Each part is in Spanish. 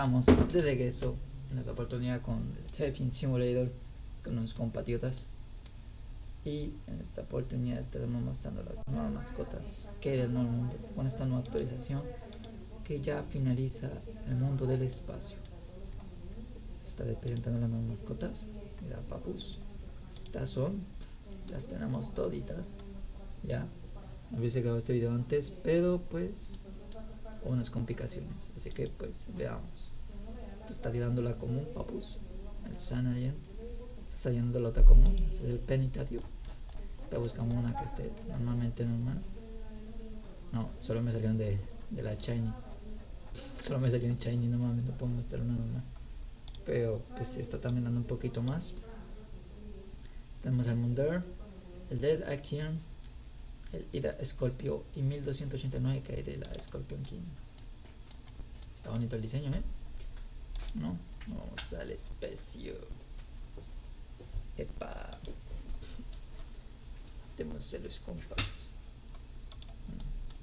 Vamos, de regreso en esta oportunidad con el Typing Simulator con unos compatriotas. Y en esta oportunidad estaremos mostrando las nuevas mascotas que hay del nuevo mundo con esta nueva actualización que ya finaliza el mundo del espacio. Se está presentando las nuevas mascotas. Mira, papus. Estas son, las tenemos toditas. Ya, hubiese grabado este video antes, pero pues unas complicaciones. Así que pues veamos. Esta está tirando la común, papus. El Sanayan. Se está llenando la otra común. Ese es el Penitario. Pero buscamos una que esté normalmente normal. No, solo me salieron de, de la Shiny. Solo me salió un Shiny, no mames, no puedo mostrar una normal. Pero pues si está también dando un poquito más. Tenemos el Munder, el Dead Action, el Ida Scorpio y 1289 que hay de la Scorpion King. Está bonito el diseño, ¿eh? No, vamos al espacio. Epa. Tenemos los compas.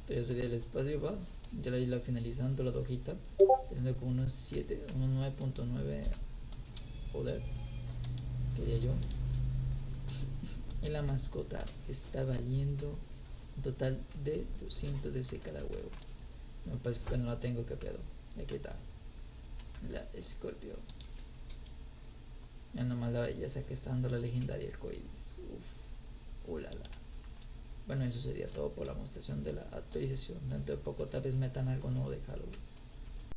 Entonces sería el espacio, va. Ya la isla finalizando la hojita. Teniendo con unos 7, unos 9.9. Joder. Quería yo. Y la mascota está valiendo un total de 200 de cada huevo. Me parece que no la tengo, que pedo. Aquí está. La Scorpio. Ya nomás la belleza que está dando la legendaria el Coidis. Uf. Ulala. Bueno, eso sería todo por la mostración de la actualización. Dentro de poco tal vez metan algo nuevo de Halo.